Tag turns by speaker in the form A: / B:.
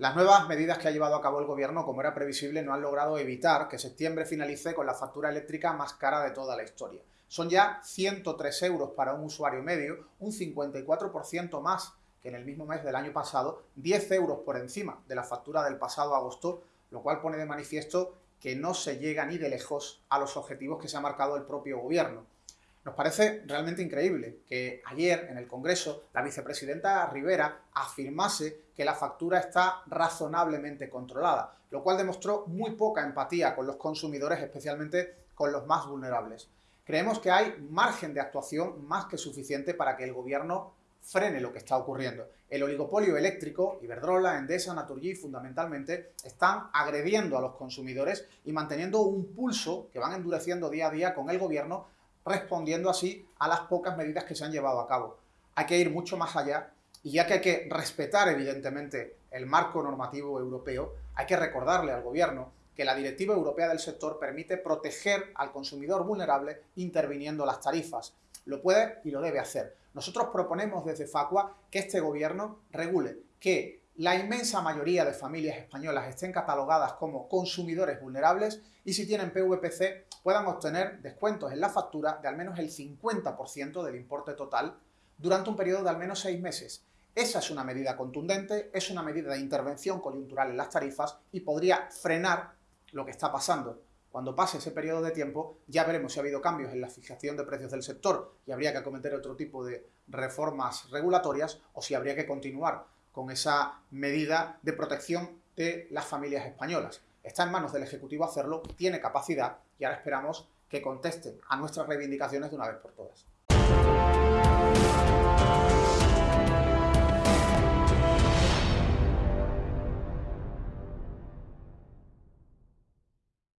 A: Las nuevas medidas que ha llevado a cabo el Gobierno, como era previsible, no han logrado evitar que septiembre finalice con la factura eléctrica más cara de toda la historia. Son ya 103 euros para un usuario medio, un 54% más que en el mismo mes del año pasado, 10 euros por encima de la factura del pasado agosto, lo cual pone de manifiesto que no se llega ni de lejos a los objetivos que se ha marcado el propio Gobierno. Nos parece realmente increíble que ayer en el Congreso la vicepresidenta Rivera afirmase que la factura está razonablemente controlada, lo cual demostró muy poca empatía con los consumidores, especialmente con los más vulnerables. Creemos que hay margen de actuación más que suficiente para que el Gobierno frene lo que está ocurriendo. El oligopolio eléctrico, Iberdrola, Endesa, Naturgy, fundamentalmente, están agrediendo a los consumidores y manteniendo un pulso que van endureciendo día a día con el Gobierno respondiendo así a las pocas medidas que se han llevado a cabo. Hay que ir mucho más allá y ya que hay que respetar evidentemente el marco normativo europeo, hay que recordarle al Gobierno que la Directiva Europea del sector permite proteger al consumidor vulnerable interviniendo las tarifas. Lo puede y lo debe hacer. Nosotros proponemos desde Facua que este Gobierno regule que la inmensa mayoría de familias españolas estén catalogadas como consumidores vulnerables y si tienen PVPC puedan obtener descuentos en la factura de al menos el 50% del importe total durante un periodo de al menos seis meses. Esa es una medida contundente, es una medida de intervención coyuntural en las tarifas y podría frenar lo que está pasando. Cuando pase ese periodo de tiempo ya veremos si ha habido cambios en la fijación de precios del sector y habría que acometer otro tipo de reformas regulatorias o si habría que continuar con esa medida de protección de las familias españolas. Está en manos del Ejecutivo hacerlo, tiene capacidad y ahora esperamos que contesten a nuestras reivindicaciones de una vez por todas.